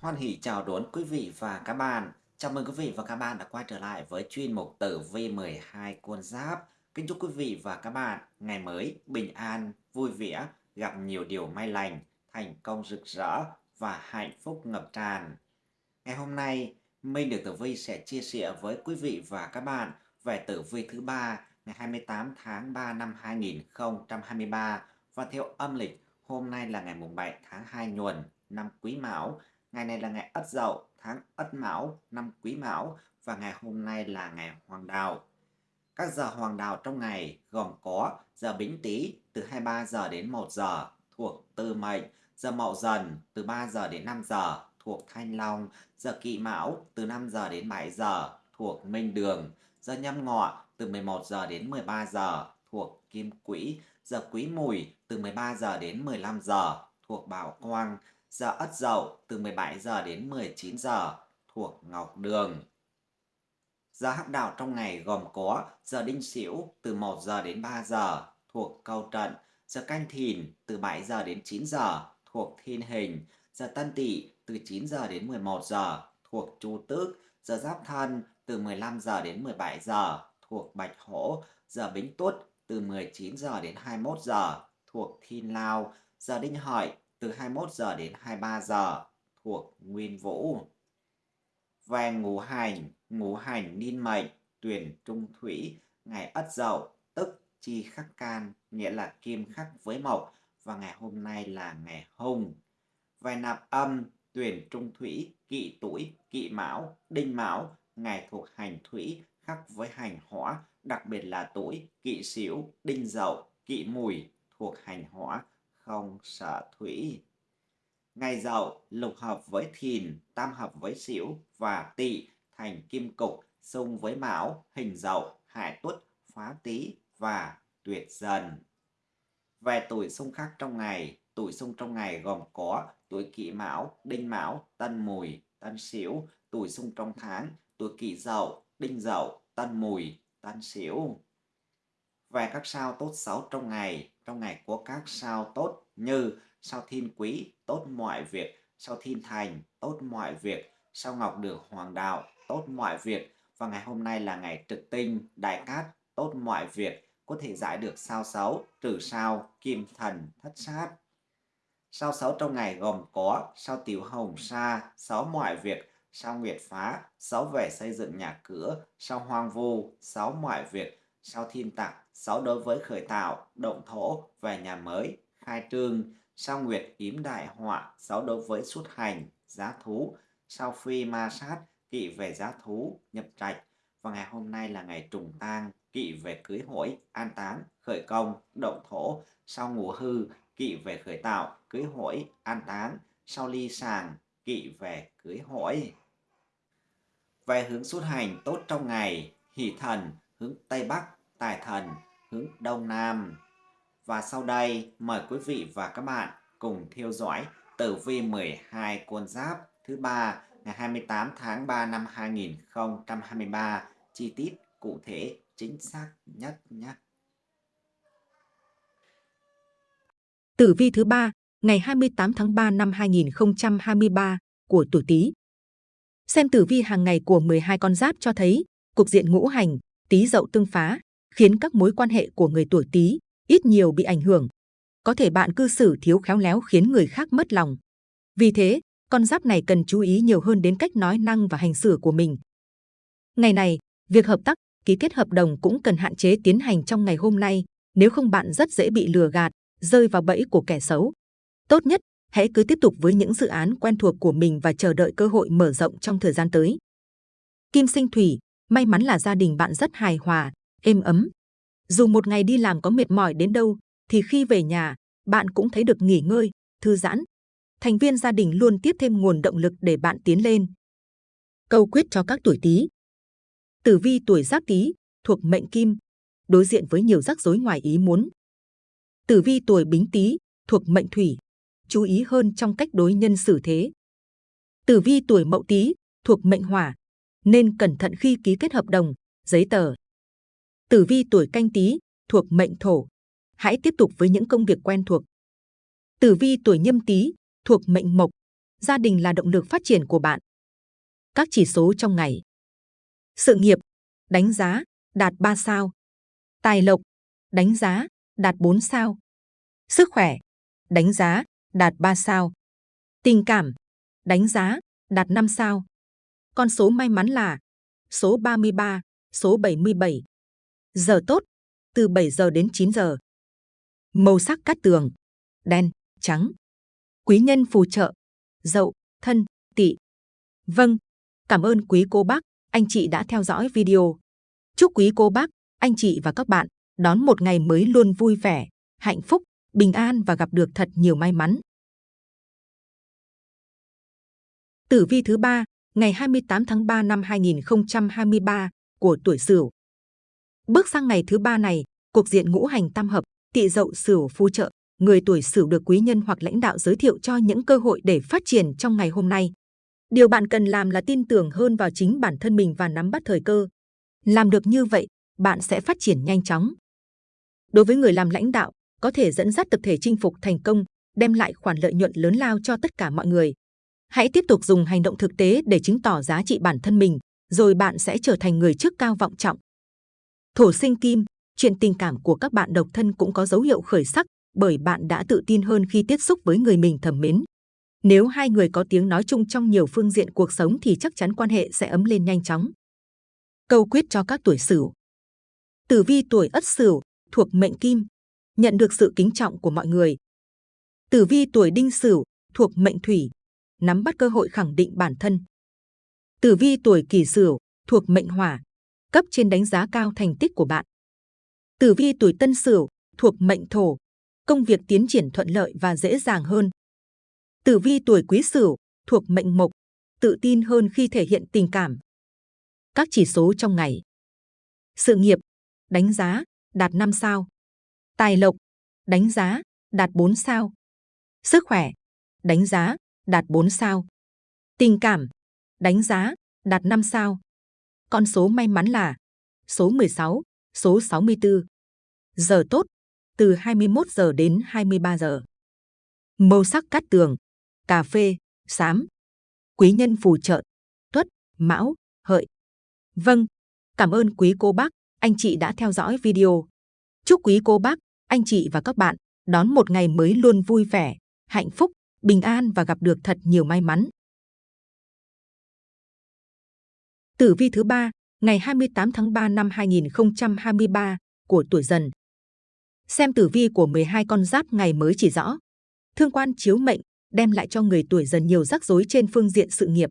Hoan hỷ chào đón quý vị và các bạn. Chào mừng quý vị và các bạn đã quay trở lại với chuyên mục tử vi 12 con giáp. Kính chúc quý vị và các bạn ngày mới bình an, vui vẻ, gặp nhiều điều may lành, thành công rực rỡ và hạnh phúc ngập tràn. Ngày hôm nay, Minh được Tử Vi sẽ chia sẻ với quý vị và các bạn về tử vi thứ ba ngày 28 tháng 3 năm 2023 và theo âm lịch hôm nay là ngày mùng 7 tháng 2 nhuần năm Quý Mão Ngày này là ngày Ất Dậu, tháng Ất Mão, năm Quý Mão và ngày hôm nay là ngày Hoàng Đạo. Các giờ Hoàng Đạo trong ngày gồm có giờ Bính Tý từ 23 giờ đến 1 giờ thuộc Tư Mệnh, giờ Mậu Dần từ 3 giờ đến 5 giờ thuộc Thanh Long, giờ Kỵ Mão từ 5 giờ đến 7 giờ thuộc Minh Đường, giờ Nhâm Ngọ từ 11 giờ đến 13 giờ thuộc Kim Quỹ, giờ Quý Mùi từ 13 giờ đến 15 giờ thuộc Bảo Quang, giờ Ất Dậu từ 17 giờ đến 19 giờ thuộc Ngọc Đường. Giờ hắc đạo trong ngày gồm có giờ Đinh Sửu từ 1 giờ đến 3 giờ thuộc Câu Trận, giờ Canh Thìn từ 7 giờ đến 9 giờ thuộc Thiên Hình, giờ Tân Tỵ từ 9 giờ đến 11 giờ thuộc Chu Tước, giờ Giáp Thân từ 15 giờ đến 17 giờ thuộc Bạch Hổ, giờ Bính Tuất từ 19 giờ đến 21 giờ thuộc Thiên Lao, giờ Đinh Hợi từ 21 giờ đến 23 giờ thuộc Nguyên Vũ. Về ngũ hành, ngũ hành niên mệnh, tuyển trung thủy, ngày Ất Dậu, tức chi khắc can, nghĩa là kim khắc với mộc, và ngày hôm nay là ngày hung. Về nạp âm, tuyển trung thủy, kỵ tuổi, kỵ mão, đinh mão, ngày thuộc hành thủy, khắc với hành hỏa, đặc biệt là tuổi kỵ sửu, đinh dậu, kỵ mùi thuộc hành hỏa, không sợ thủy. Ngày dậu lục hợp với thìn, tam hợp với sửu và tỵ thành kim cục, xung với mão, hình dậu, hại tuất, phá tý và tuyệt dần. Về tuổi xung khắc trong ngày, tuổi xung trong ngày gồm có tuổi kỷ mão, đinh mão, tân mùi, tân sửu, tuổi xung trong tháng, tuổi kỷ dậu, đinh dậu, tân mùi, tân sửu. Về các sao tốt xấu trong ngày, trong ngày có các sao tốt như sao thiên quý, tốt mọi việc, sao thiên thành, tốt mọi việc, sao ngọc đường hoàng đạo, tốt mọi việc. Và ngày hôm nay là ngày trực tinh, đại cát, tốt mọi việc, có thể giải được sao xấu, trừ sao, kim thần, thất sát. Sao xấu trong ngày gồm có sao tiểu hồng sa, xấu mọi việc, sao nguyệt phá, xấu về xây dựng nhà cửa, sao hoang vu, xấu mọi việc, sao thiên tặc, xấu đối với khởi tạo, động thổ, về nhà mới, khai trương, sao nguyệt yếm đại họa, xấu đối với xuất hành, giá thú, sao phi ma sát, kỵ về giá thú, nhập trạch. Và ngày hôm nay là ngày trùng tang, kỵ về cưới hỏi, an táng, khởi công, động thổ, sao ngủ hư, kỵ về khởi tạo, cưới hỏi, an táng, sau ly sàng, kỵ về cưới hỏi. Về hướng xuất hành tốt trong ngày, hỷ thần, hướng Tây Bắc, tài thần, hướng Đông Nam. Và sau đây, mời quý vị và các bạn cùng theo dõi tử vi 12 con giáp thứ ba ngày 28 tháng 3 năm 2023 chi tiết cụ thể chính xác nhất nhé. Tử vi thứ ba ngày 28 tháng 3 năm 2023 của tuổi Tý. Xem tử vi hàng ngày của 12 con giáp cho thấy cục diện ngũ hành Tý Dậu tương phá khiến các mối quan hệ của người tuổi Tý ít nhiều bị ảnh hưởng. Có thể bạn cư xử thiếu khéo léo khiến người khác mất lòng. Vì thế, con giáp này cần chú ý nhiều hơn đến cách nói năng và hành xử của mình. Ngày này, việc hợp tác, ký kết hợp đồng cũng cần hạn chế tiến hành trong ngày hôm nay, nếu không bạn rất dễ bị lừa gạt, rơi vào bẫy của kẻ xấu. Tốt nhất, hãy cứ tiếp tục với những dự án quen thuộc của mình và chờ đợi cơ hội mở rộng trong thời gian tới. Kim sinh thủy, may mắn là gia đình bạn rất hài hòa, êm ấm. Dù một ngày đi làm có mệt mỏi đến đâu, thì khi về nhà, bạn cũng thấy được nghỉ ngơi, thư giãn. Thành viên gia đình luôn tiếp thêm nguồn động lực để bạn tiến lên. Câu quyết cho các tuổi Tý. Tử vi tuổi Giáp Tý thuộc mệnh Kim, đối diện với nhiều rắc rối ngoài ý muốn. Tử vi tuổi Bính Tý thuộc mệnh Thủy, chú ý hơn trong cách đối nhân xử thế. Tử vi tuổi Mậu Tý thuộc mệnh Hỏa, nên cẩn thận khi ký kết hợp đồng, giấy tờ. Tử vi tuổi Canh Tý thuộc mệnh Thổ, hãy tiếp tục với những công việc quen thuộc. Tử vi tuổi Nhâm Tý thuộc mệnh Mộc, gia đình là động lực phát triển của bạn. Các chỉ số trong ngày. Sự nghiệp, đánh giá, đạt 3 sao. Tài lộc, đánh giá, đạt 4 sao. Sức khỏe, đánh giá, đạt 3 sao. Tình cảm, đánh giá, đạt 5 sao. Con số may mắn là số 33, số 77. Giờ tốt, từ 7 giờ đến 9 giờ. Màu sắc cát tường, đen, trắng. Quý nhân phù trợ, dậu, thân, tỵ. Vâng, cảm ơn quý cô bác, anh chị đã theo dõi video. Chúc quý cô bác, anh chị và các bạn đón một ngày mới luôn vui vẻ, hạnh phúc, bình an và gặp được thật nhiều may mắn. Tử vi thứ ba, ngày 28 tháng 3 năm 2023 của tuổi Sửu. Bước sang ngày thứ ba này, cuộc diện ngũ hành tam hợp, tỵ dậu Sửu phù trợ, người tuổi Sửu được quý nhân hoặc lãnh đạo giới thiệu cho những cơ hội để phát triển trong ngày hôm nay. Điều bạn cần làm là tin tưởng hơn vào chính bản thân mình và nắm bắt thời cơ. Làm được như vậy, bạn sẽ phát triển nhanh chóng. Đối với người làm lãnh đạo, có thể dẫn dắt tập thể chinh phục thành công, đem lại khoản lợi nhuận lớn lao cho tất cả mọi người. Hãy tiếp tục dùng hành động thực tế để chứng tỏ giá trị bản thân mình, rồi bạn sẽ trở thành người trước cao vọng trọng. Thổ sinh kim, chuyện tình cảm của các bạn độc thân cũng có dấu hiệu khởi sắc bởi bạn đã tự tin hơn khi tiếp xúc với người mình thầm mến. Nếu hai người có tiếng nói chung trong nhiều phương diện cuộc sống thì chắc chắn quan hệ sẽ ấm lên nhanh chóng. Câu quyết cho các tuổi Sửu. Tử vi tuổi Ất Sửu thuộc mệnh Kim, nhận được sự kính trọng của mọi người. Tử vi tuổi Đinh Sửu thuộc mệnh Thủy, nắm bắt cơ hội khẳng định bản thân. Tử vi tuổi Kỷ Sửu thuộc mệnh Hỏa, cấp trên đánh giá cao thành tích của bạn. Tử vi tuổi Tân Sửu thuộc mệnh Thổ, công việc tiến triển thuận lợi và dễ dàng hơn. Tử vi tuổi Quý Sửu thuộc mệnh Mộc, tự tin hơn khi thể hiện tình cảm. Các chỉ số trong ngày. Sự nghiệp, đánh giá, đạt 5 sao. Tài lộc, đánh giá, đạt 4 sao. Sức khỏe, đánh giá, đạt 4 sao. Tình cảm, đánh giá, đạt 5 sao. Con số may mắn là số 16, số 64. Giờ tốt, từ 21 giờ đến 23 giờ. Màu sắc cát tường, cà phê, xám. Quý nhân phù trợ, tuất, mão, hợi. Vâng, cảm ơn quý cô bác, anh chị đã theo dõi video. Chúc quý cô bác, anh chị và các bạn đón một ngày mới luôn vui vẻ, hạnh phúc, bình an và gặp được thật nhiều may mắn. Tử vi thứ ba, ngày 28 tháng 3 năm 2023 của tuổi Dần. Xem tử vi của 12 con giáp ngày mới chỉ rõ. Thương quan chiếu mệnh đem lại cho người tuổi Dần nhiều rắc rối trên phương diện sự nghiệp.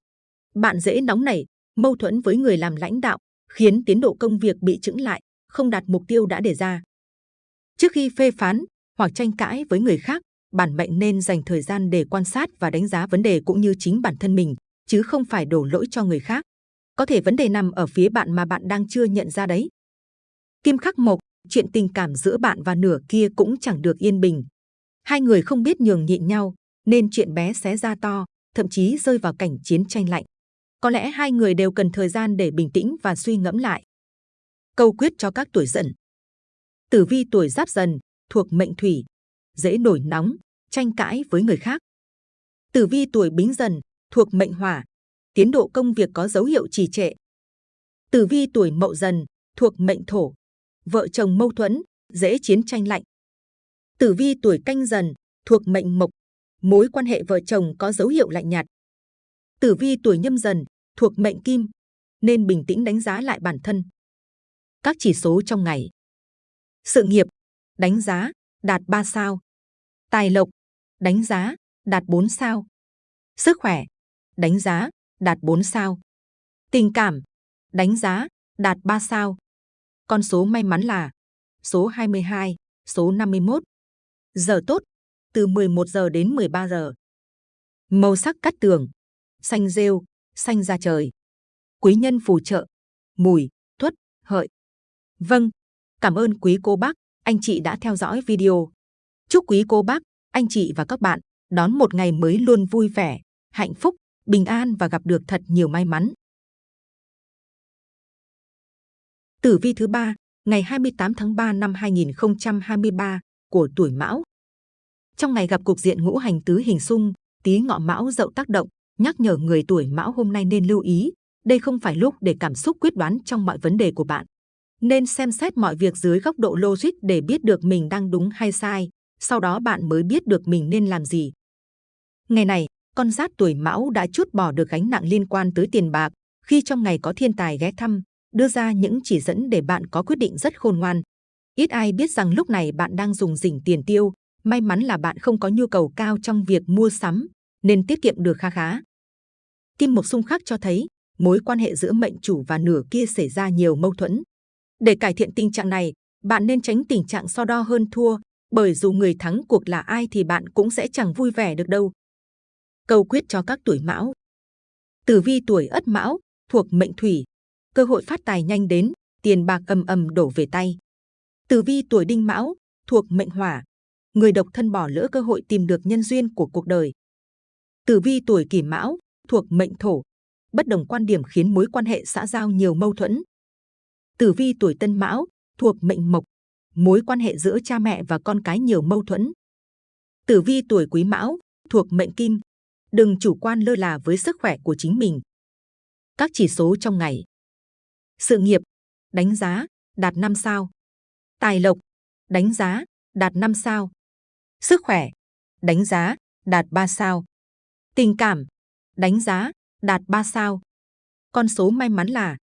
Bạn dễ nóng nảy, mâu thuẫn với người làm lãnh đạo, khiến tiến độ công việc bị chững lại, không đạt mục tiêu đã đề ra. Trước khi phê phán hoặc tranh cãi với người khác, bản mệnh nên dành thời gian để quan sát và đánh giá vấn đề cũng như chính bản thân mình, chứ không phải đổ lỗi cho người khác. Có thể vấn đề nằm ở phía bạn mà bạn đang chưa nhận ra đấy. Kim khắc mộc, chuyện tình cảm giữa bạn và nửa kia cũng chẳng được yên bình. Hai người không biết nhường nhịn nhau, nên chuyện bé xé ra to, thậm chí rơi vào cảnh chiến tranh lạnh. Có lẽ hai người đều cần thời gian để bình tĩnh và suy ngẫm lại. Câu quyết cho các tuổi dần. Tử vi tuổi giáp dần, thuộc mệnh thủy, dễ nổi nóng, tranh cãi với người khác. Tử vi tuổi bính dần, thuộc mệnh hỏa, tiến độ công việc có dấu hiệu trì trệ. Tử vi tuổi mậu dần, thuộc mệnh thổ, vợ chồng mâu thuẫn, dễ chiến tranh lạnh. Tử vi tuổi canh dần, thuộc mệnh mộc, mối quan hệ vợ chồng có dấu hiệu lạnh nhạt. Tử vi tuổi nhâm dần, thuộc mệnh kim, nên bình tĩnh đánh giá lại bản thân. Các chỉ số trong ngày. Sự nghiệp, đánh giá, đạt 3 sao. Tài lộc, đánh giá, đạt 4 sao. Sức khỏe, đánh giá, đạt 4 sao. Tình cảm, đánh giá, đạt 3 sao. Con số may mắn là số 22, số 51. Giờ tốt, từ 11 giờ đến 13 giờ. Màu sắc cắt tường, xanh rêu, xanh da trời. Quý nhân phù trợ, mùi, tuất, hợi. Vâng, cảm ơn quý cô bác, anh chị đã theo dõi video. Chúc quý cô bác, anh chị và các bạn đón một ngày mới luôn vui vẻ, hạnh phúc, bình an và gặp được thật nhiều may mắn. Tử vi thứ ba, ngày 28 tháng 3 năm 2023 của tuổi Mão. Trong ngày gặp cục diện ngũ hành tứ hình xung, Tý Ngọ Mão Dậu tác động, nhắc nhở người tuổi Mão hôm nay nên lưu ý, đây không phải lúc để cảm xúc quyết đoán trong mọi vấn đề của bạn. Nên xem xét mọi việc dưới góc độ logic để biết được mình đang đúng hay sai, sau đó bạn mới biết được mình nên làm gì. Ngày này, con giáp tuổi Mão đã chút bỏ được gánh nặng liên quan tới tiền bạc, khi trong ngày có thiên tài ghé thăm, đưa ra những chỉ dẫn để bạn có quyết định rất khôn ngoan. Ít ai biết rằng lúc này bạn đang dùng dình tiền tiêu, may mắn là bạn không có nhu cầu cao trong việc mua sắm, nên tiết kiệm được kha khá. Kim Mộc Xung Khắc cho thấy mối quan hệ giữa mệnh chủ và nửa kia xảy ra nhiều mâu thuẫn. Để cải thiện tình trạng này, bạn nên tránh tình trạng so đo hơn thua, bởi dù người thắng cuộc là ai thì bạn cũng sẽ chẳng vui vẻ được đâu. Câu quyết cho các tuổi mão Tử vi tuổi ất mão, thuộc mệnh thủy, cơ hội phát tài nhanh đến, tiền bạc ầm ầm đổ về tay. Tử vi tuổi đinh mão, thuộc mệnh hỏa, người độc thân bỏ lỡ cơ hội tìm được nhân duyên của cuộc đời. Tử vi tuổi kỷ mão, thuộc mệnh thổ, bất đồng quan điểm khiến mối quan hệ xã giao nhiều mâu thuẫn. Tử vi tuổi tân mão, thuộc mệnh mộc, mối quan hệ giữa cha mẹ và con cái nhiều mâu thuẫn. Tử vi tuổi quý mão, thuộc mệnh kim, đừng chủ quan lơ là với sức khỏe của chính mình. Các chỉ số trong ngày. Sự nghiệp, đánh giá, đạt 5 sao. Tài lộc, đánh giá, đạt 5 sao. Sức khỏe, đánh giá, đạt 3 sao. Tình cảm, đánh giá, đạt 3 sao. Con số may mắn là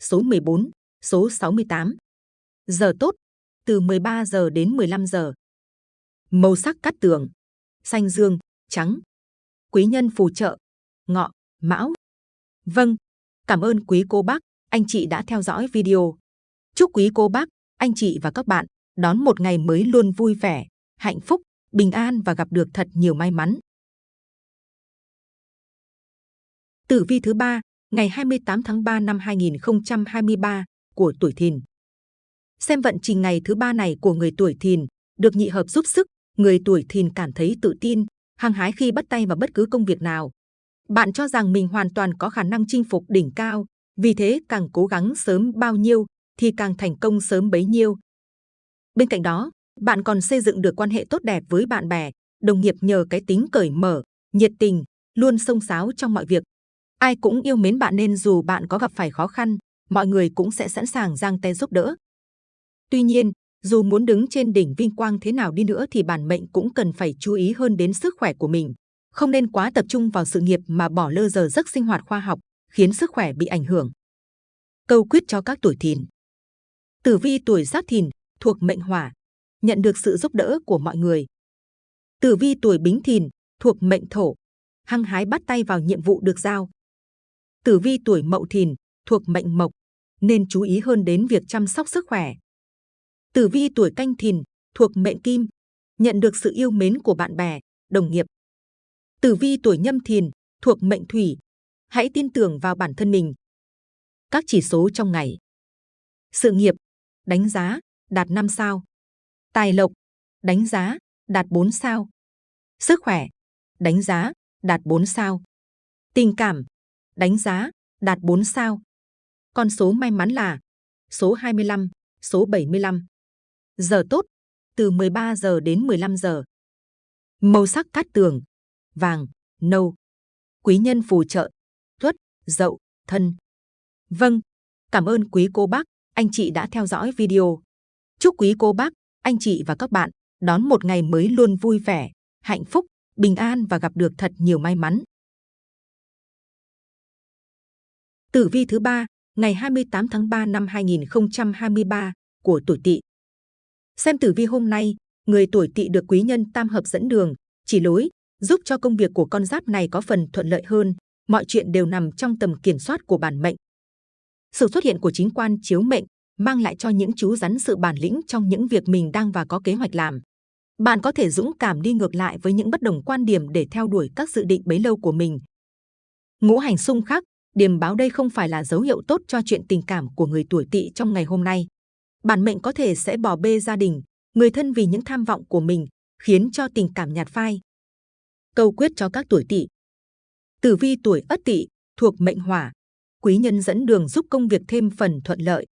số 14, số 68. Giờ tốt, từ 13 giờ đến 15 giờ. Màu sắc cắt tường, xanh dương, trắng. Quý nhân phù trợ, ngọ, mão. Vâng, cảm ơn quý cô bác, anh chị đã theo dõi video. Chúc quý cô bác, anh chị và các bạn đón một ngày mới luôn vui vẻ, hạnh phúc, bình an và gặp được thật nhiều may mắn. Tử vi thứ ba, ngày 28 tháng 3 năm 2023 của tuổi Thìn. Xem vận trình ngày thứ ba này của người tuổi Thìn được nhị hợp giúp sức, người tuổi Thìn cảm thấy tự tin, hăng hái khi bắt tay vào bất cứ công việc nào. Bạn cho rằng mình hoàn toàn có khả năng chinh phục đỉnh cao, vì thế càng cố gắng sớm bao nhiêu thì càng thành công sớm bấy nhiêu. Bên cạnh đó, bạn còn xây dựng được quan hệ tốt đẹp với bạn bè, đồng nghiệp nhờ cái tính cởi mở, nhiệt tình, luôn sông sáo trong mọi việc. Ai cũng yêu mến bạn nên dù bạn có gặp phải khó khăn, mọi người cũng sẽ sẵn sàng giang tay giúp đỡ. Tuy nhiên, dù muốn đứng trên đỉnh vinh quang thế nào đi nữa thì bản mệnh cũng cần phải chú ý hơn đến sức khỏe của mình. Không nên quá tập trung vào sự nghiệp mà bỏ lơ giờ giấc sinh hoạt khoa học, khiến sức khỏe bị ảnh hưởng. Câu quyết cho các tuổi thìn Tử vi tuổi giáp thìn, thuộc mệnh hỏa, nhận được sự giúp đỡ của mọi người. Tử vi tuổi bính thìn, thuộc mệnh thổ, hăng hái bắt tay vào nhiệm vụ được giao. Tử vi tuổi mậu thìn, thuộc mệnh mộc, nên chú ý hơn đến việc chăm sóc sức khỏe. Tử vi tuổi canh thìn, thuộc mệnh kim, nhận được sự yêu mến của bạn bè, đồng nghiệp. Tử vi tuổi nhâm thìn, thuộc mệnh thủy, hãy tin tưởng vào bản thân mình. Các chỉ số trong ngày. Sự nghiệp, đánh giá, đạt 5 sao. Tài lộc, đánh giá, đạt 4 sao. Sức khỏe, đánh giá, đạt 4 sao. Tình cảm, đánh giá, đạt 4 sao. Con số may mắn là số 25, số 75. Giờ tốt, từ 13 giờ đến 15 giờ. Màu sắc cát tường, vàng, nâu. Quý nhân phù trợ, tuất, dậu, thân. Vâng, cảm ơn quý cô bác, anh chị đã theo dõi video. Chúc quý cô bác, anh chị và các bạn đón một ngày mới luôn vui vẻ, hạnh phúc, bình an và gặp được thật nhiều may mắn. Tử vi thứ ba, ngày 28 tháng 3 năm 2023 của tuổi Tỵ. Xem tử vi hôm nay, người tuổi Tỵ được quý nhân tam hợp dẫn đường, chỉ lối, giúp cho công việc của con giáp này có phần thuận lợi hơn. Mọi chuyện đều nằm trong tầm kiểm soát của bản mệnh. Sự xuất hiện của chính quan chiếu mệnh mang lại cho những chú rắn sự bản lĩnh trong những việc mình đang và có kế hoạch làm. Bạn có thể dũng cảm đi ngược lại với những bất đồng quan điểm để theo đuổi các dự định bấy lâu của mình. Ngũ hành xung khắc, điềm báo đây không phải là dấu hiệu tốt cho chuyện tình cảm của người tuổi tỵ trong ngày hôm nay. Bản mệnh có thể sẽ bỏ bê gia đình, người thân vì những tham vọng của mình, khiến cho tình cảm nhạt phai. Câu quyết cho các tuổi tỵ. Tử vi tuổi ất tỵ, thuộc mệnh hỏa, quý nhân dẫn đường giúp công việc thêm phần thuận lợi.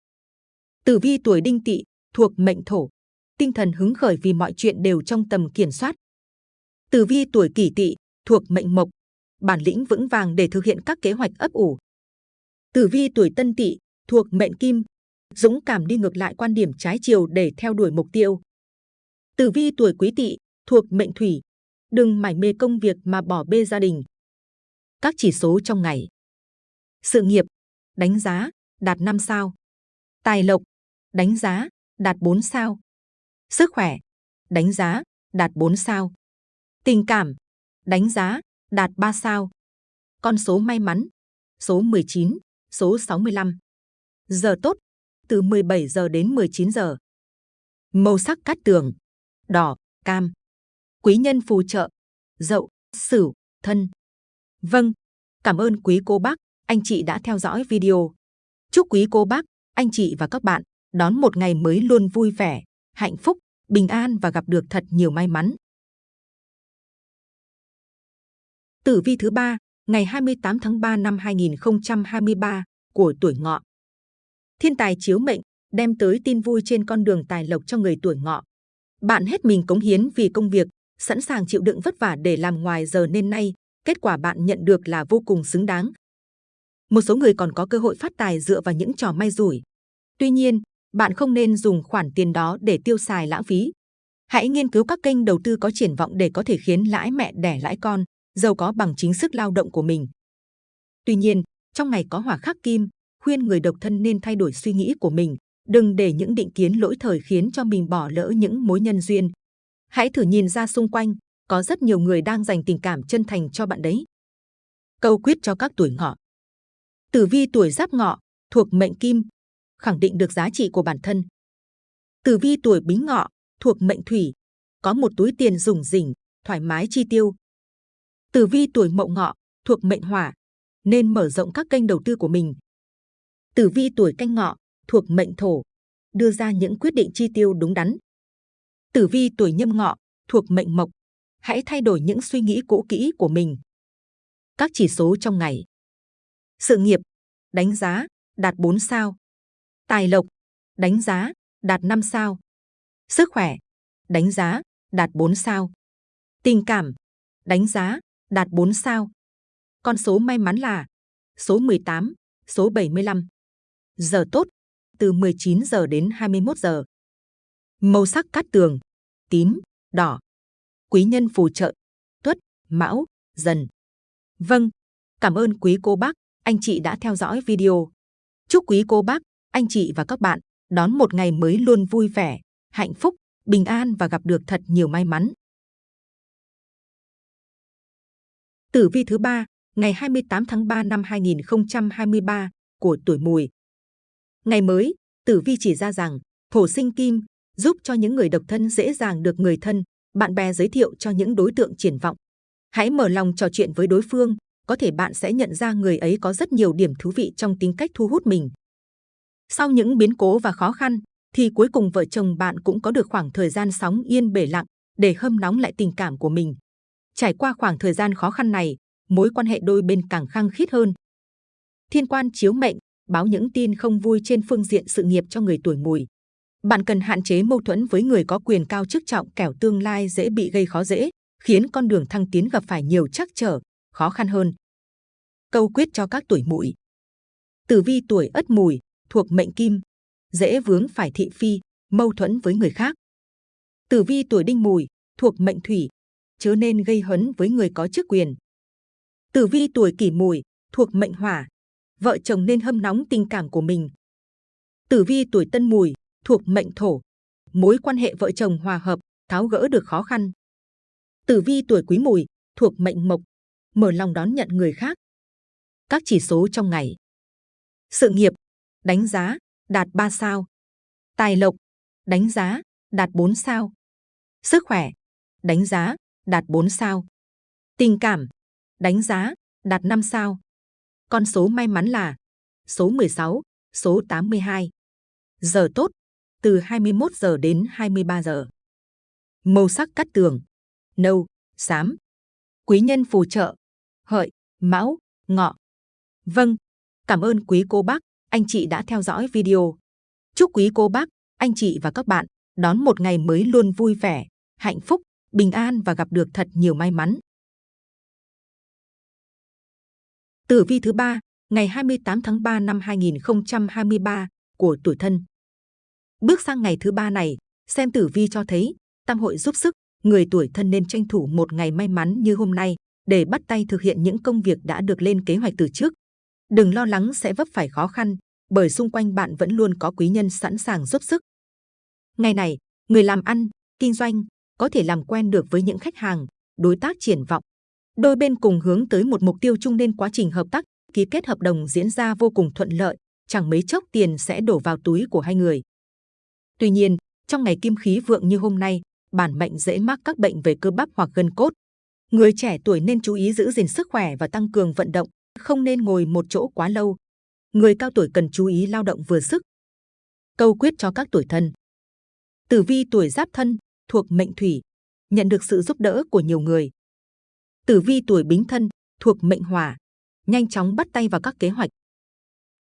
Tử vi tuổi đinh tỵ, thuộc mệnh thổ, tinh thần hứng khởi vì mọi chuyện đều trong tầm kiểm soát. Tử vi tuổi kỷ tỵ, thuộc mệnh mộc, bản lĩnh vững vàng để thực hiện các kế hoạch ấp ủ. Tử vi tuổi Tân Tỵ thuộc mệnh Kim, dũng cảm đi ngược lại quan điểm trái chiều để theo đuổi mục tiêu. Tử vi tuổi Quý Tỵ thuộc mệnh Thủy, đừng mải mê công việc mà bỏ bê gia đình. Các chỉ số trong ngày. Sự nghiệp, đánh giá, đạt 5 sao. Tài lộc, đánh giá, đạt 4 sao. Sức khỏe, đánh giá, đạt 4 sao. Tình cảm, đánh giá, đạt 3 sao. Con số may mắn, số 19, số 65. Giờ tốt, từ 17 giờ đến 19 giờ. Màu sắc cát tường, đỏ, cam. Quý nhân phù trợ, dậu, sửu, thân. Vâng, cảm ơn quý cô bác, anh chị đã theo dõi video. Chúc quý cô bác, anh chị và các bạn đón một ngày mới luôn vui vẻ, hạnh phúc, bình an và gặp được thật nhiều may mắn. Tử vi thứ ba, ngày 28 tháng 3 năm 2023 của tuổi ngọ. Thiên tài chiếu mệnh đem tới tin vui trên con đường tài lộc cho người tuổi ngọ. Bạn hết mình cống hiến vì công việc, sẵn sàng chịu đựng vất vả để làm ngoài giờ nên nay, kết quả bạn nhận được là vô cùng xứng đáng. Một số người còn có cơ hội phát tài dựa vào những trò may rủi. Tuy nhiên, bạn không nên dùng khoản tiền đó để tiêu xài lãng phí. Hãy nghiên cứu các kênh đầu tư có triển vọng để có thể khiến lãi mẹ đẻ lãi con, giàu có bằng chính sức lao động của mình. Tuy nhiên, trong ngày có hỏa khắc kim, khuyên người độc thân nên thay đổi suy nghĩ của mình, đừng để những định kiến lỗi thời khiến cho mình bỏ lỡ những mối nhân duyên. Hãy thử nhìn ra xung quanh, có rất nhiều người đang dành tình cảm chân thành cho bạn đấy. Câu quyết cho các tuổi ngọ. Tử vi tuổi giáp ngọ, thuộc mệnh kim, khẳng định được giá trị của bản thân. Tử vi tuổi bính ngọ, thuộc mệnh thủy, có một túi tiền rủng rỉnh, thoải mái chi tiêu. Tử vi tuổi mậu ngọ, thuộc mệnh hỏa, nên mở rộng các kênh đầu tư của mình. Tử vi tuổi canh ngọ, thuộc mệnh thổ, đưa ra những quyết định chi tiêu đúng đắn. Tử vi tuổi nhâm ngọ, thuộc mệnh mộc, hãy thay đổi những suy nghĩ cũ kỹ của mình. Các chỉ số trong ngày. Sự nghiệp, đánh giá, đạt 4 sao. Tài lộc, đánh giá, đạt 5 sao. Sức khỏe, đánh giá, đạt 4 sao. Tình cảm, đánh giá, đạt 4 sao. Con số may mắn là số 18, số 75. Giờ tốt, từ 19 giờ đến 21 giờ. Màu sắc cát tường, tím, đỏ. Quý nhân phù trợ, tuất, mão, dần. Vâng, cảm ơn quý cô bác, anh chị đã theo dõi video. Chúc quý cô bác, anh chị và các bạn đón một ngày mới luôn vui vẻ, hạnh phúc, bình an và gặp được thật nhiều may mắn. Tử vi thứ ba, ngày 28 tháng 3 năm 2023 của tuổi Mùi. Ngày mới, Tử vi chỉ ra rằng thổ sinh kim giúp cho những người độc thân dễ dàng được người thân, bạn bè giới thiệu cho những đối tượng triển vọng. Hãy mở lòng trò chuyện với đối phương, có thể bạn sẽ nhận ra người ấy có rất nhiều điểm thú vị trong tính cách thu hút mình. Sau những biến cố và khó khăn, thì cuối cùng vợ chồng bạn cũng có được khoảng thời gian sóng yên bể lặng để hâm nóng lại tình cảm của mình. Trải qua khoảng thời gian khó khăn này, mối quan hệ đôi bên càng khăng khít hơn. Thiên quan chiếu mệnh báo những tin không vui trên phương diện sự nghiệp cho người tuổi mùi. Bạn cần hạn chế mâu thuẫn với người có quyền cao chức trọng kẻo tương lai dễ bị gây khó dễ, khiến con đường thăng tiến gặp phải nhiều trắc trở, khó khăn hơn. Câu quyết cho các tuổi mùi. Tử vi tuổi ất mùi, thuộc mệnh kim, dễ vướng phải thị phi, mâu thuẫn với người khác. Tử vi tuổi đinh mùi, thuộc mệnh thủy, chớ nên gây hấn với người có chức quyền. Tử vi tuổi kỷ mùi, thuộc mệnh hỏa, vợ chồng nên hâm nóng tình cảm của mình. Tử vi tuổi tân mùi, thuộc mệnh thổ, mối quan hệ vợ chồng hòa hợp, tháo gỡ được khó khăn. Tử vi tuổi quý mùi, thuộc mệnh mộc, mở lòng đón nhận người khác. Các chỉ số trong ngày. Sự nghiệp, đánh giá, đạt 3 sao. Tài lộc, đánh giá, đạt 4 sao. Sức khỏe, đánh giá, đạt 4 sao. Tình cảm, đánh giá, đạt 5 sao. Con số may mắn là số 16, số 82. Giờ tốt, từ 21 giờ đến 23 giờ. Màu sắc cắt tường, nâu, xám. Quý nhân phù trợ, hợi, mão, ngọ. Vâng, cảm ơn quý cô bác, anh chị đã theo dõi video. Chúc quý cô bác, anh chị và các bạn đón một ngày mới luôn vui vẻ, hạnh phúc, bình an và gặp được thật nhiều may mắn. Tử vi thứ ba, ngày 28 tháng 3 năm 2023 của tuổi thân. Bước sang ngày thứ ba này, xem tử vi cho thấy, tam hội giúp sức, người tuổi thân nên tranh thủ một ngày may mắn như hôm nay để bắt tay thực hiện những công việc đã được lên kế hoạch từ trước. Đừng lo lắng sẽ vấp phải khó khăn, bởi xung quanh bạn vẫn luôn có quý nhân sẵn sàng giúp sức. Ngày này, người làm ăn, kinh doanh có thể làm quen được với những khách hàng, đối tác triển vọng. Đôi bên cùng hướng tới một mục tiêu chung nên quá trình hợp tác, ký kết hợp đồng diễn ra vô cùng thuận lợi, chẳng mấy chốc tiền sẽ đổ vào túi của hai người. Tuy nhiên, trong ngày kim khí vượng như hôm nay, bản mệnh dễ mắc các bệnh về cơ bắp hoặc gân cốt. Người trẻ tuổi nên chú ý giữ gìn sức khỏe và tăng cường vận động, không nên ngồi một chỗ quá lâu. Người cao tuổi cần chú ý lao động vừa sức. Câu quyết cho các tuổi thân. Tử vi tuổi giáp thân, thuộc mệnh thủy, nhận được sự giúp đỡ của nhiều người. Tử vi tuổi bính thân, thuộc mệnh hỏa, nhanh chóng bắt tay vào các kế hoạch.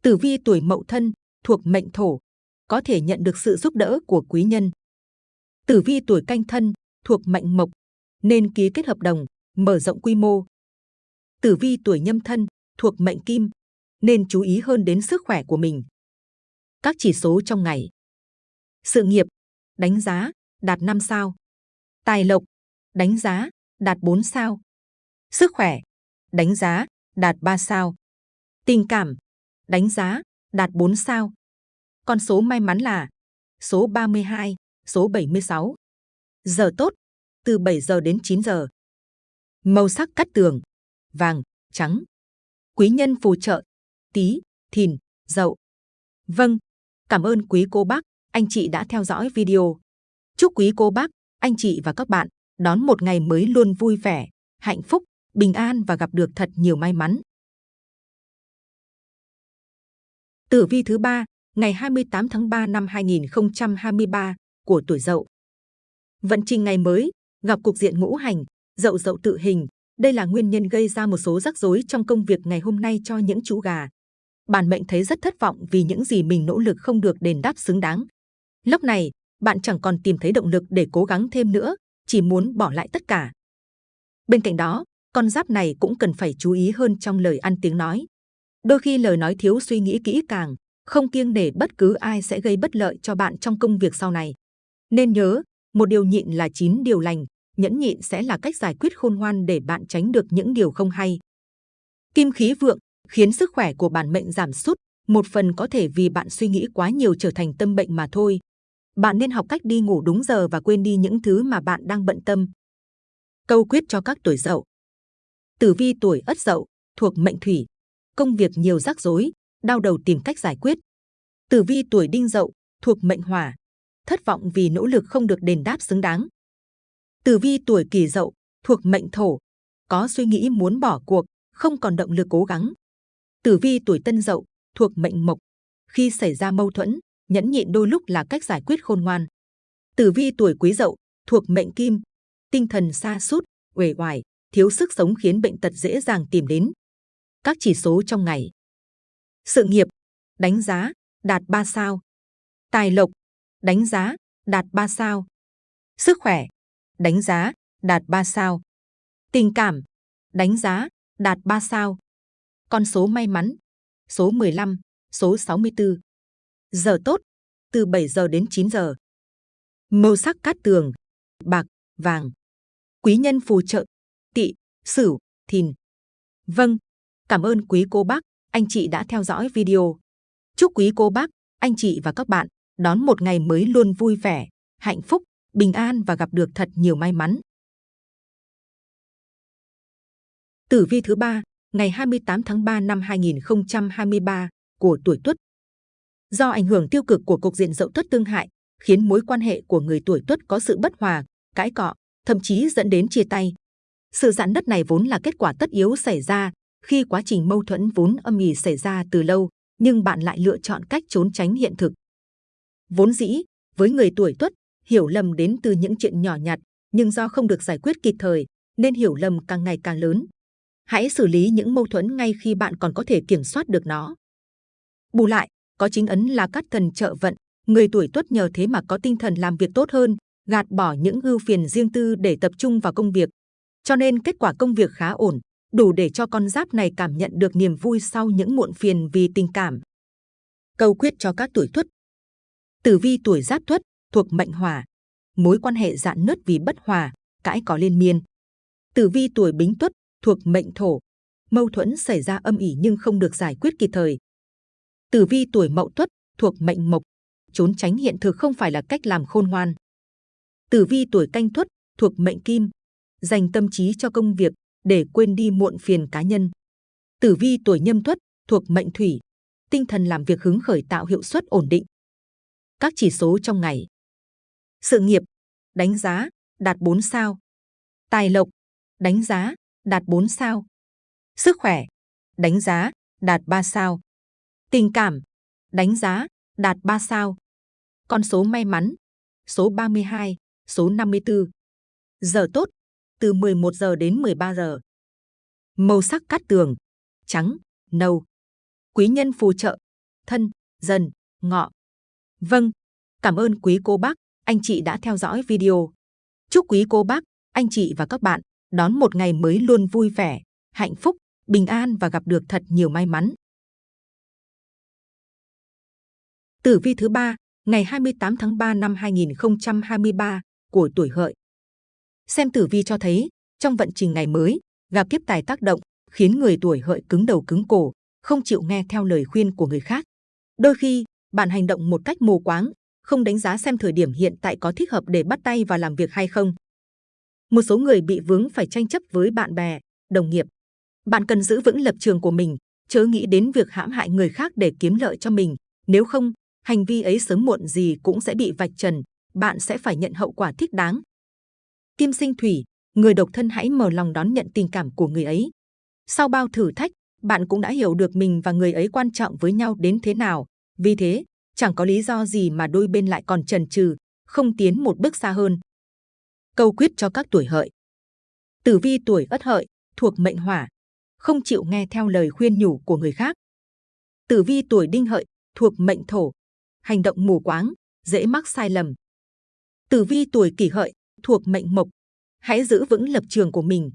Tử vi tuổi mậu thân, thuộc mệnh thổ, có thể nhận được sự giúp đỡ của quý nhân. Tử vi tuổi canh thân, thuộc mệnh mộc, nên ký kết hợp đồng, mở rộng quy mô. Tử vi tuổi nhâm thân, thuộc mệnh kim, nên chú ý hơn đến sức khỏe của mình. Các chỉ số trong ngày. Sự nghiệp, đánh giá, đạt 5 sao. Tài lộc, đánh giá, đạt 4 sao. Sức khỏe, đánh giá, đạt 3 sao. Tình cảm, đánh giá, đạt 4 sao. Con số may mắn là số 32, số 76. Giờ tốt, từ 7 giờ đến 9 giờ. Màu sắc cắt tường, vàng, trắng. Quý nhân phù trợ, tí, thìn, dậu. Vâng, cảm ơn quý cô bác, anh chị đã theo dõi video. Chúc quý cô bác, anh chị và các bạn đón một ngày mới luôn vui vẻ, hạnh phúc, bình an và gặp được thật nhiều may mắn. Tử vi thứ ba, ngày 28 tháng 3 năm 2023 của tuổi Dậu. Vận trình ngày mới gặp cục diện ngũ hành, Dậu Dậu tự hình. Đây là nguyên nhân gây ra một số rắc rối trong công việc ngày hôm nay cho những chú gà. Bản mệnh thấy rất thất vọng vì những gì mình nỗ lực không được đền đáp xứng đáng. Lúc này, bạn chẳng còn tìm thấy động lực để cố gắng thêm nữa, chỉ muốn bỏ lại tất cả. Bên cạnh đó, con giáp này cũng cần phải chú ý hơn trong lời ăn tiếng nói. Đôi khi lời nói thiếu suy nghĩ kỹ càng, không kiêng nể bất cứ ai sẽ gây bất lợi cho bạn trong công việc sau này. Nên nhớ, một điều nhịn là chín điều lành, nhẫn nhịn sẽ là cách giải quyết khôn ngoan để bạn tránh được những điều không hay. Kim khí vượng khiến sức khỏe của bản mệnh giảm sút, một phần có thể vì bạn suy nghĩ quá nhiều trở thành tâm bệnh mà thôi. Bạn nên học cách đi ngủ đúng giờ và quên đi những thứ mà bạn đang bận tâm. Câu quyết cho các tuổi dậu. Tử vi tuổi ất dậu, thuộc mệnh thủy. Công việc nhiều rắc rối, đau đầu tìm cách giải quyết. Tử vi tuổi đinh dậu, thuộc mệnh hỏa. Thất vọng vì nỗ lực không được đền đáp xứng đáng. Tử vi tuổi kỷ dậu, thuộc mệnh thổ. Có suy nghĩ muốn bỏ cuộc, không còn động lực cố gắng. Tử vi tuổi tân dậu, thuộc mệnh mộc. Khi xảy ra mâu thuẫn, nhẫn nhịn đôi lúc là cách giải quyết khôn ngoan. Tử vi tuổi quý dậu, thuộc mệnh kim. Tinh thần xa sút uể oải, thiếu sức sống khiến bệnh tật dễ dàng tìm đến. Các chỉ số trong ngày. Sự nghiệp, đánh giá, đạt 3 sao. Tài lộc, đánh giá, đạt 3 sao. Sức khỏe, đánh giá, đạt 3 sao. Tình cảm, đánh giá, đạt 3 sao. Con số may mắn, số 15, số 64. Giờ tốt, từ 7 giờ đến 9 giờ. Màu sắc cát tường, bạc, vàng. Quý nhân phù trợ, sửu, thìn. Vâng, cảm ơn quý cô bác, anh chị đã theo dõi video. Chúc quý cô bác, anh chị và các bạn đón một ngày mới luôn vui vẻ, hạnh phúc, bình an và gặp được thật nhiều may mắn. Tử vi thứ ba, ngày 28 tháng 3 năm 2023 của tuổi Tuất. Do ảnh hưởng tiêu cực của cục diện dậu Tuất tương hại, khiến mối quan hệ của người tuổi Tuất có sự bất hòa, cãi cọ, thậm chí dẫn đến chia tay. Sự giãn nứt này vốn là kết quả tất yếu xảy ra khi quá trình mâu thuẫn vốn âm ỉ xảy ra từ lâu, nhưng bạn lại lựa chọn cách trốn tránh hiện thực. Vốn dĩ, với người tuổi tuất, hiểu lầm đến từ những chuyện nhỏ nhặt, nhưng do không được giải quyết kịp thời, nên hiểu lầm càng ngày càng lớn. Hãy xử lý những mâu thuẫn ngay khi bạn còn có thể kiểm soát được nó. Bù lại, có chính ấn là cát thần trợ vận, người tuổi tuất nhờ thế mà có tinh thần làm việc tốt hơn, gạt bỏ những ưu phiền riêng tư để tập trung vào công việc. Cho nên kết quả công việc khá ổn, đủ để cho con giáp này cảm nhận được niềm vui sau những muộn phiền vì tình cảm. Câu quyết cho các tuổi Tuất. Tử vi tuổi Giáp Tuất thuộc mệnh Hỏa, mối quan hệ dạn nứt vì bất hòa, cãi có liên miên. Tử vi tuổi Bính Tuất thuộc mệnh Thổ, mâu thuẫn xảy ra âm ỉ nhưng không được giải quyết kịp thời. Tử vi tuổi Mậu Tuất thuộc mệnh Mộc, trốn tránh hiện thực không phải là cách làm khôn ngoan. Tử vi tuổi Canh Tuất thuộc mệnh Kim, dành tâm trí cho công việc để quên đi muộn phiền cá nhân. Tử vi tuổi Nhâm Tuất thuộc mệnh Thủy, tinh thần làm việc hứng khởi tạo hiệu suất ổn định. Các chỉ số trong ngày. Sự nghiệp, đánh giá, đạt 4 sao. Tài lộc, đánh giá, đạt 4 sao. Sức khỏe, đánh giá, đạt 3 sao. Tình cảm, đánh giá, đạt 3 sao. Con số may mắn, số 32, số 54. Giờ tốt, từ 11 giờ đến 13 giờ. Màu sắc cát tường, trắng, nâu. Quý nhân phù trợ, thân, dần, ngọ. Vâng, cảm ơn quý cô bác, anh chị đã theo dõi video. Chúc quý cô bác, anh chị và các bạn đón một ngày mới luôn vui vẻ, hạnh phúc, bình an và gặp được thật nhiều may mắn. Tử vi thứ ba, ngày 28 tháng 3 năm 2023 của tuổi hợi. Xem tử vi cho thấy, trong vận trình ngày mới, gặp kiếp tài tác động, khiến người tuổi hợi cứng đầu cứng cổ, không chịu nghe theo lời khuyên của người khác. Đôi khi, bạn hành động một cách mù quáng, không đánh giá xem thời điểm hiện tại có thích hợp để bắt tay vào làm việc hay không. Một số người bị vướng phải tranh chấp với bạn bè, đồng nghiệp. Bạn cần giữ vững lập trường của mình, chớ nghĩ đến việc hãm hại người khác để kiếm lợi cho mình. Nếu không, hành vi ấy sớm muộn gì cũng sẽ bị vạch trần, bạn sẽ phải nhận hậu quả thích đáng. Kim sinh thủy, người độc thân hãy mở lòng đón nhận tình cảm của người ấy. Sau bao thử thách, bạn cũng đã hiểu được mình và người ấy quan trọng với nhau đến thế nào. Vì thế, chẳng có lý do gì mà đôi bên lại còn chần chừ, không tiến một bước xa hơn. Câu quyết cho các tuổi hợi. Tử vi tuổi ất hợi, thuộc mệnh hỏa, không chịu nghe theo lời khuyên nhủ của người khác. Tử vi tuổi đinh hợi, thuộc mệnh thổ, hành động mù quáng, dễ mắc sai lầm. Tử vi tuổi kỷ hợi, thuộc mệnh mộc, hãy giữ vững lập trường của mình.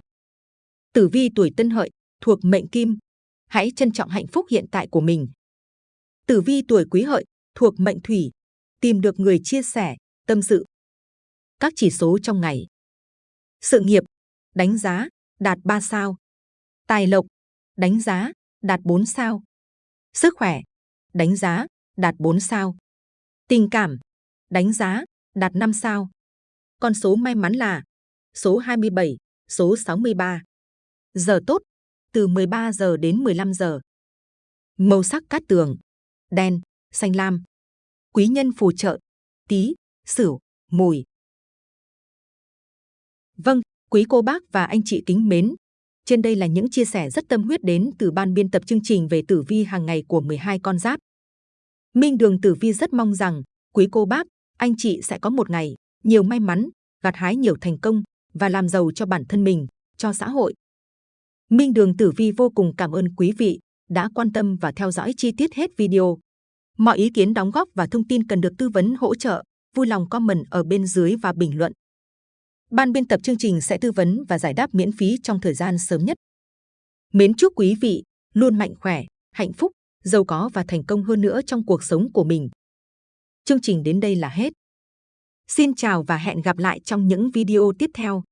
Tử vi tuổi tân hợi, thuộc mệnh kim, hãy trân trọng hạnh phúc hiện tại của mình. Tử vi tuổi quý hợi, thuộc mệnh thủy, tìm được người chia sẻ, tâm sự. Các chỉ số trong ngày. Sự nghiệp, đánh giá, đạt 3 sao. Tài lộc, đánh giá, đạt 4 sao. Sức khỏe, đánh giá, đạt 4 sao. Tình cảm, đánh giá, đạt 5 sao. Con số may mắn là số 27, số 63. Giờ tốt, từ 13 giờ đến 15 giờ. Màu sắc cát tường, đen, xanh lam. Quý nhân phù trợ, tí, sửu, mùi. Vâng, quý cô bác và anh chị kính mến. Trên đây là những chia sẻ rất tâm huyết đến từ ban biên tập chương trình về tử vi hàng ngày của 12 con giáp. Minh Đường Tử Vi rất mong rằng quý cô bác, anh chị sẽ có một ngày nhiều may mắn, gặt hái nhiều thành công và làm giàu cho bản thân mình, cho xã hội. Minh Đường Tử Vi vô cùng cảm ơn quý vị đã quan tâm và theo dõi chi tiết hết video. Mọi ý kiến đóng góp và thông tin cần được tư vấn hỗ trợ, vui lòng comment ở bên dưới và bình luận. Ban biên tập chương trình sẽ tư vấn và giải đáp miễn phí trong thời gian sớm nhất. Mến chúc quý vị luôn mạnh khỏe, hạnh phúc, giàu có và thành công hơn nữa trong cuộc sống của mình. Chương trình đến đây là hết. Xin chào và hẹn gặp lại trong những video tiếp theo.